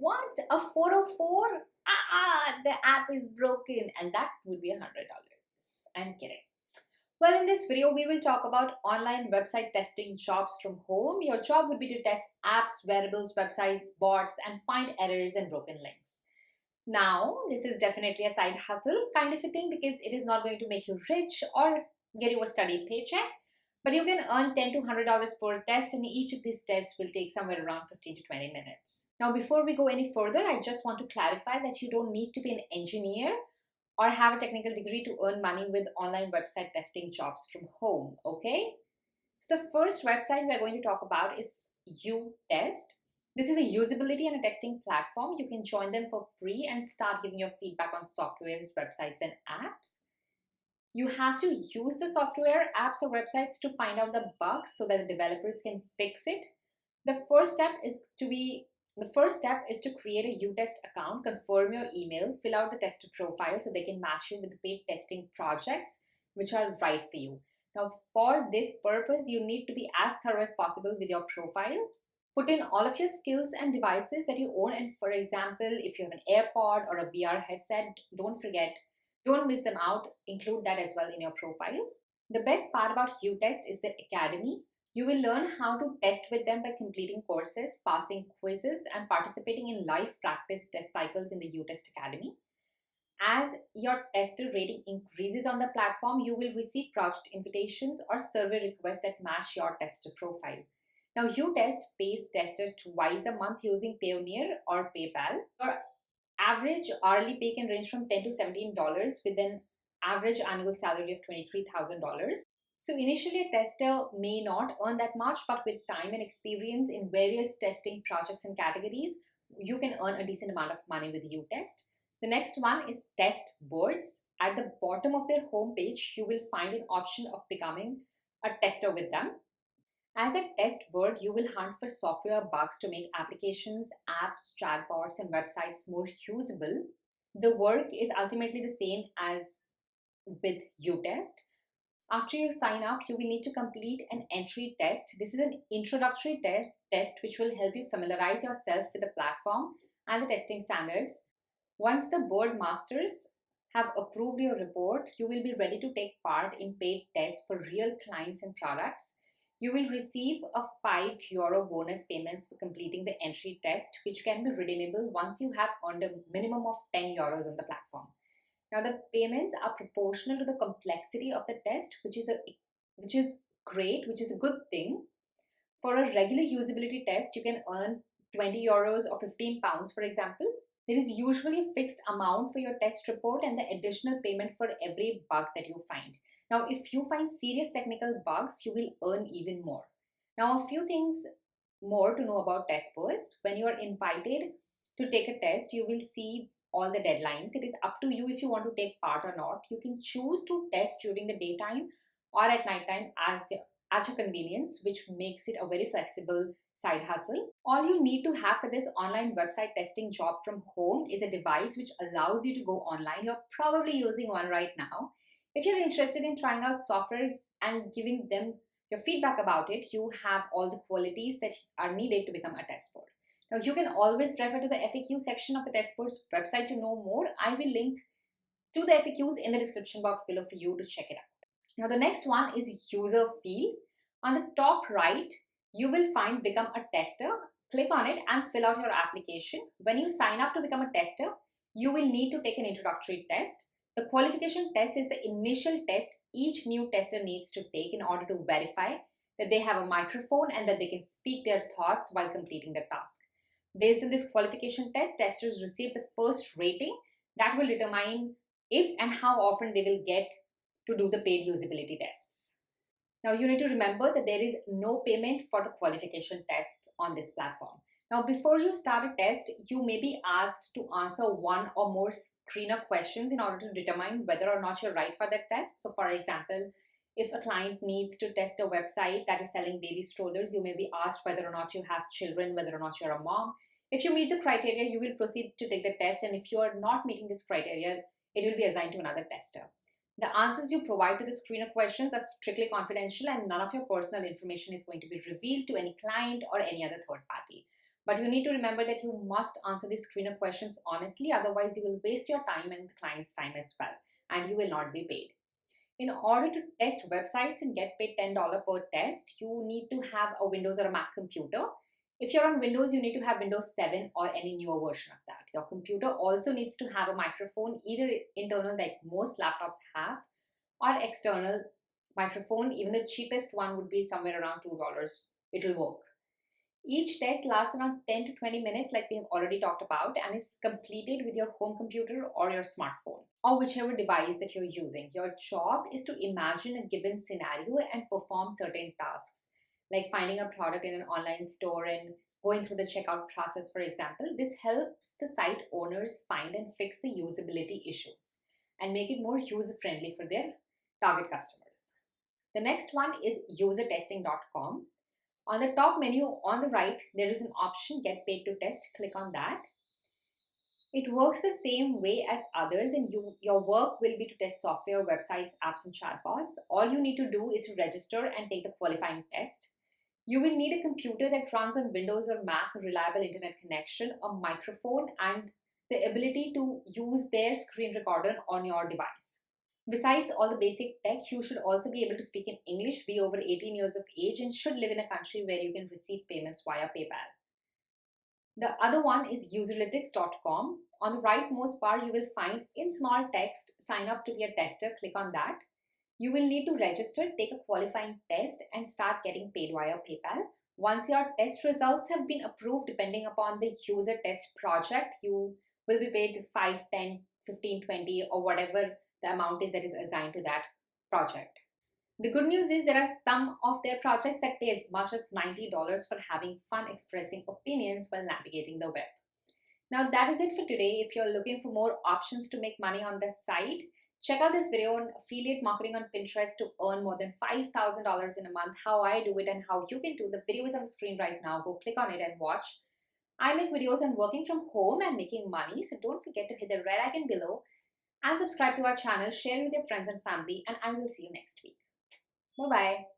what? A 404? Ah, the app is broken and that would be a $100. I'm kidding. Well, in this video, we will talk about online website testing jobs from home. Your job would be to test apps, wearables, websites, bots, and find errors and broken links. Now, this is definitely a side hustle kind of a thing because it is not going to make you rich or get you a study paycheck. But you can earn 10 to $100 per test and each of these tests will take somewhere around 15 to 20 minutes. Now, before we go any further, I just want to clarify that you don't need to be an engineer or have a technical degree to earn money with online website testing jobs from home, okay? So the first website we're going to talk about is UTest. This is a usability and a testing platform. You can join them for free and start giving your feedback on softwares, websites, and apps. You have to use the software, apps, or websites to find out the bugs so that the developers can fix it. The first step is to be the first step is to create a UTest account, confirm your email, fill out the tester profile so they can match you with the paid testing projects which are right for you. Now, for this purpose, you need to be as thorough as possible with your profile. Put in all of your skills and devices that you own. And for example, if you have an AirPod or a VR headset, don't forget don't miss them out. Include that as well in your profile. The best part about UTest is the academy. You will learn how to test with them by completing courses, passing quizzes, and participating in live practice test cycles in the UTest Academy. As your tester rating increases on the platform, you will receive project invitations or survey requests that match your tester profile. Now, UTest pays testers twice a month using Payoneer or PayPal. Your average hourly pay can range from 10 to $17 with an average annual salary of $23,000. So initially a tester may not earn that much, but with time and experience in various testing projects and categories, you can earn a decent amount of money with U-Test. The next one is test boards. At the bottom of their homepage, you will find an option of becoming a tester with them. As a test board, you will hunt for software bugs to make applications, apps, chatbots, and websites more usable. The work is ultimately the same as with UTest. After you sign up, you will need to complete an entry test. This is an introductory te test which will help you familiarize yourself with the platform and the testing standards. Once the board masters have approved your report, you will be ready to take part in paid tests for real clients and products. You will receive a 5 euro bonus payments for completing the entry test, which can be redeemable once you have earned a minimum of 10 euros on the platform. Now the payments are proportional to the complexity of the test, which is a which is great, which is a good thing. For a regular usability test, you can earn 20 euros or 15 pounds, for example. There is usually a fixed amount for your test report and the additional payment for every bug that you find. Now, if you find serious technical bugs, you will earn even more. Now, a few things more to know about Testbirds. When you are invited to take a test, you will see all the deadlines. It is up to you if you want to take part or not. You can choose to test during the daytime or at nighttime as at your convenience, which makes it a very flexible side hustle. All you need to have for this online website testing job from home is a device which allows you to go online. You're probably using one right now. If you're interested in trying out software and giving them your feedback about it, you have all the qualities that are needed to become a Testbird. Now you can always refer to the FAQ section of the Testbirds' website to know more. I will link to the FAQs in the description box below for you to check it out. Now the next one is user field. On the top right, you will find become a tester. Click on it and fill out your application. When you sign up to become a tester, you will need to take an introductory test. The qualification test is the initial test each new tester needs to take in order to verify that they have a microphone and that they can speak their thoughts while completing the task. Based on this qualification test, testers receive the first rating that will determine if and how often they will get to do the paid usability tests. Now you need to remember that there is no payment for the qualification tests on this platform. Now before you start a test, you may be asked to answer one or more screener questions in order to determine whether or not you're right for that test. So for example, if a client needs to test a website that is selling baby strollers, you may be asked whether or not you have children, whether or not you're a mom. If you meet the criteria, you will proceed to take the test. And if you are not meeting this criteria, it will be assigned to another tester. The answers you provide to the screener questions are strictly confidential and none of your personal information is going to be revealed to any client or any other third party. But you need to remember that you must answer these screener questions honestly, otherwise you will waste your time and the client's time as well, and you will not be paid. In order to test websites and get paid $10 per test, you need to have a Windows or a Mac computer. If you're on Windows, you need to have Windows 7 or any newer version of that. Your computer also needs to have a microphone, either internal like most laptops have, or external microphone. Even the cheapest one would be somewhere around $2. It'll work. Each test lasts around 10 to 20 minutes like we have already talked about and is completed with your home computer or your smartphone or whichever device that you're using. Your job is to imagine a given scenario and perform certain tasks like finding a product in an online store and going through the checkout process for example. This helps the site owners find and fix the usability issues and make it more user-friendly for their target customers. The next one is usertesting.com. On the top menu on the right, there is an option get paid to test. Click on that. It works the same way as others and you, your work will be to test software, websites, apps and chatbots. All you need to do is to register and take the qualifying test. You will need a computer that runs on Windows or Mac, a reliable internet connection, a microphone and the ability to use their screen recorder on your device. Besides all the basic tech, you should also be able to speak in English, be over 18 years of age, and should live in a country where you can receive payments via PayPal. The other one is userlytics.com. On the rightmost bar, you will find in small text, sign up to be a tester, click on that. You will need to register, take a qualifying test and start getting paid via PayPal. Once your test results have been approved, depending upon the user test project, you will be paid 5, 10, 15, 20 or whatever the amount is that is assigned to that project. The good news is there are some of their projects that pay as much as $90 for having fun expressing opinions while navigating the web. Now that is it for today. If you're looking for more options to make money on the site, check out this video on affiliate marketing on Pinterest to earn more than $5,000 in a month, how I do it and how you can do. The video is on the screen right now. Go click on it and watch. I make videos on working from home and making money, so don't forget to hit the red icon below and subscribe to our channel, share with your friends and family, and I will see you next week. Bye-bye.